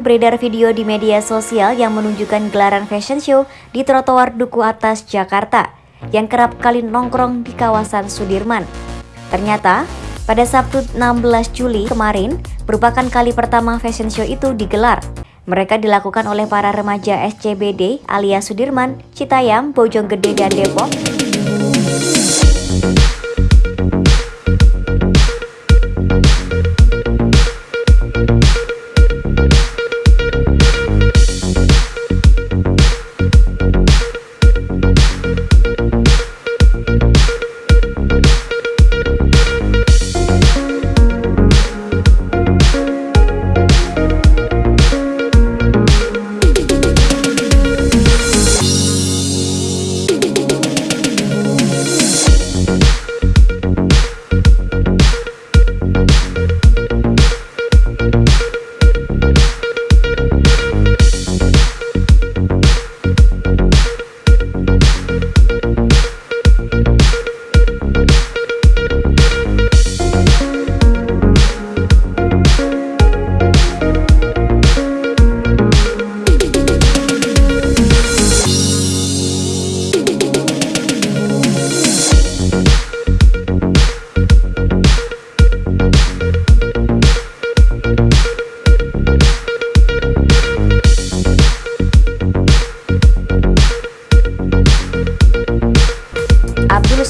Beredar video di media sosial yang menunjukkan gelaran fashion show di trotoar Duku Atas, Jakarta, yang kerap kali nongkrong di kawasan Sudirman. Ternyata, pada Sabtu 16 Juli kemarin, merupakan kali pertama fashion show itu digelar. Mereka dilakukan oleh para remaja SCBD alias Sudirman, Citayam, Bojonggede, dan Depok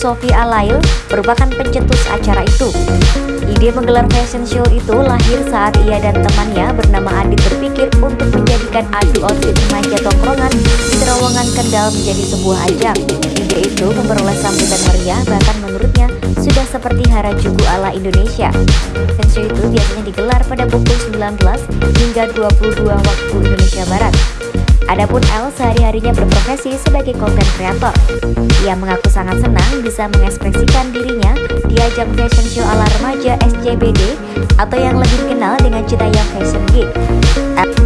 Sofi Alail merupakan pencetus acara itu. Ide menggelar fashion show itu lahir saat ia dan temannya bernama Adit berpikir untuk menjadikan adu outfit remaja tongkrongan di terowongan Kendal menjadi sebuah ajang. Ide itu memperoleh sambutan meriah bahkan menurutnya sudah seperti Harajuku ala Indonesia. Fashion show itu biasanya digelar pada pukul 19 hingga 22 waktu Indonesia Barat. Adapun L sehari-harinya berprofesi sebagai konten kreator. Ia mengaku sangat senang bisa mengekspresikan dirinya di ajang fashion show ala remaja SCBD atau yang lebih dikenal dengan Citayam Fashion Geek.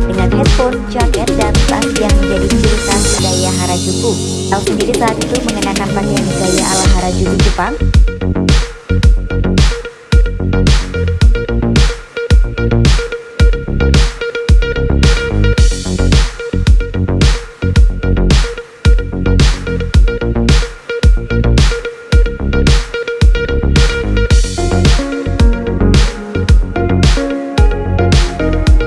Dengan headphone, jaket, dan tas yang menjadi ciri khas gaya Harajuku. L sendiri saat itu mengenakan pakaian gaya ala Harajuku Jepang